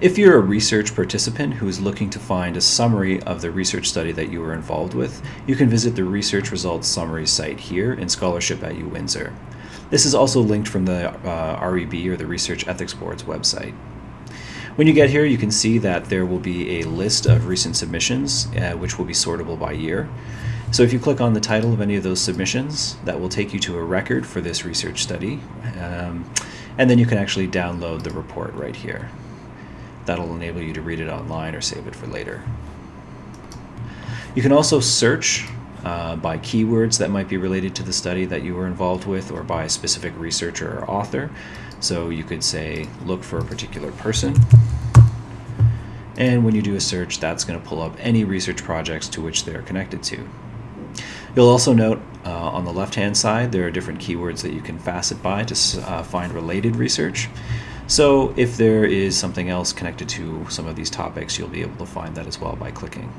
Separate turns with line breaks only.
If you're a research participant who is looking to find a summary of the research study that you were involved with, you can visit the Research Results Summary site here in Scholarship at UWindsor. This is also linked from the uh, REB or the Research Ethics Board's website. When you get here, you can see that there will be a list of recent submissions, uh, which will be sortable by year. So if you click on the title of any of those submissions, that will take you to a record for this research study. Um, and then you can actually download the report right here. That'll enable you to read it online or save it for later. You can also search uh, by keywords that might be related to the study that you were involved with or by a specific researcher or author. So you could say, look for a particular person. And when you do a search, that's going to pull up any research projects to which they're connected to. You'll also note uh, on the left-hand side, there are different keywords that you can facet by to uh, find related research. So if there is something else connected to some of these topics, you'll be able to find that as well by clicking.